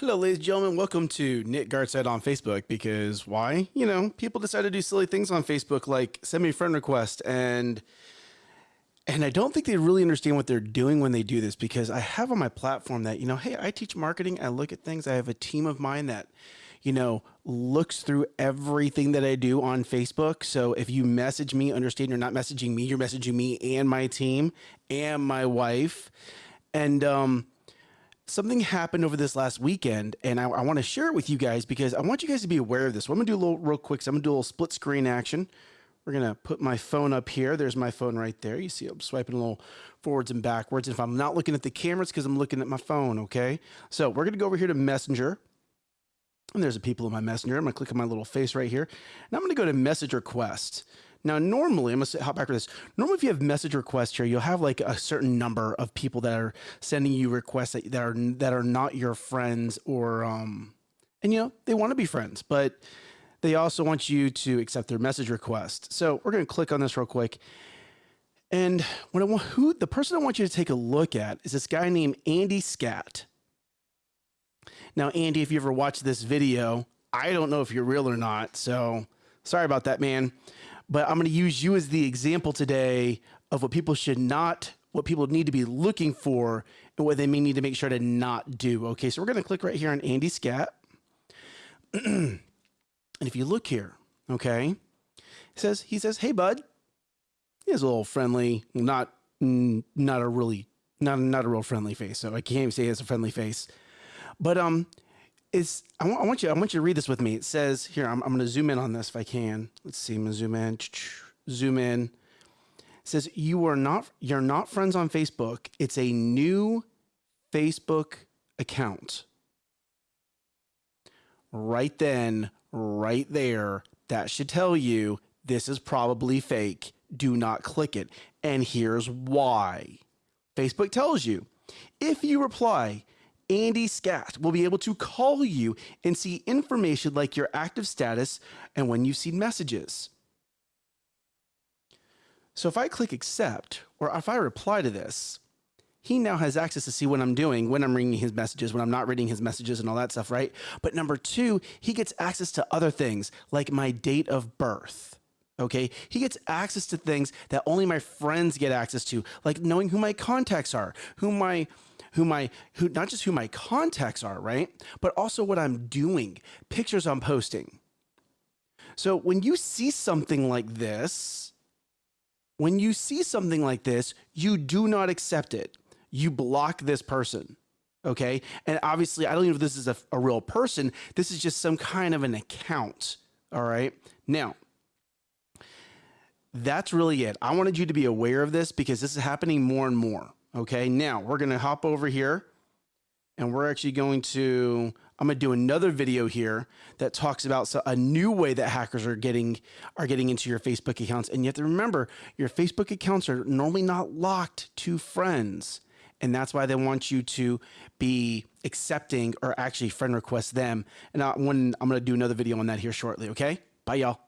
Hello, ladies and gentlemen. Welcome to Nick Gartside on Facebook because why? You know, people decide to do silly things on Facebook like send me a friend request and and I don't think they really understand what they're doing when they do this because I have on my platform that, you know, hey, I teach marketing, I look at things, I have a team of mine that, you know, looks through everything that I do on Facebook. So if you message me, understand you're not messaging me, you're messaging me and my team and my wife. And um something happened over this last weekend and I, I want to share it with you guys because I want you guys to be aware of this. What I'm gonna do a little real quick. So I'm gonna do a little split screen action. We're gonna put my phone up here. There's my phone right there. You see I'm swiping a little forwards and backwards. And if I'm not looking at the cameras because I'm looking at my phone, okay? So we're gonna go over here to Messenger. And there's a people in my messenger. I'm gonna click on my little face right here. And I'm gonna go to message request. Now, normally, I'm gonna hop back to this. Normally, if you have message requests here, you'll have like a certain number of people that are sending you requests that, that are that are not your friends or um, and you know they want to be friends, but they also want you to accept their message request. So we're gonna click on this real quick. And what I want, who the person I want you to take a look at is this guy named Andy Scat. Now, Andy, if you ever watched this video, I don't know if you're real or not, so sorry about that, man. But I'm going to use you as the example today of what people should not, what people need to be looking for, and what they may need to make sure to not do. Okay, so we're going to click right here on Andy Scat. and if you look here, okay, he says, he says, hey, bud. He has a little friendly, not, not a really, not, not a real friendly face. So I can't even say he has a friendly face. But, um, is I want, I want you I want you to read this with me. It says here I'm, I'm going to zoom in on this if I can. Let's see. I'm going to zoom in. Zoom in. It says you are not you're not friends on Facebook. It's a new Facebook account. Right then, right there, that should tell you this is probably fake. Do not click it. And here's why. Facebook tells you if you reply Andy Scat will be able to call you and see information like your active status and when you've seen messages. So if I click accept, or if I reply to this, he now has access to see what I'm doing, when I'm reading his messages, when I'm not reading his messages and all that stuff, right? But number two, he gets access to other things like my date of birth. Okay. He gets access to things that only my friends get access to, like knowing who my contacts are, who my, who my who not just who my contacts are, right? But also what I'm doing, pictures I'm posting. So when you see something like this, when you see something like this, you do not accept it. You block this person. Okay. And obviously, I don't even know if this is a, a real person. This is just some kind of an account. All right. Now, that's really it. I wanted you to be aware of this because this is happening more and more. Okay, now we're going to hop over here and we're actually going to, I'm to do another video here that talks about a new way that hackers are getting, are getting into your Facebook accounts. And you have to remember your Facebook accounts are normally not locked to friends. And that's why they want you to be accepting or actually friend request them. And I, when, I'm going to do another video on that here shortly. Okay. Bye y'all.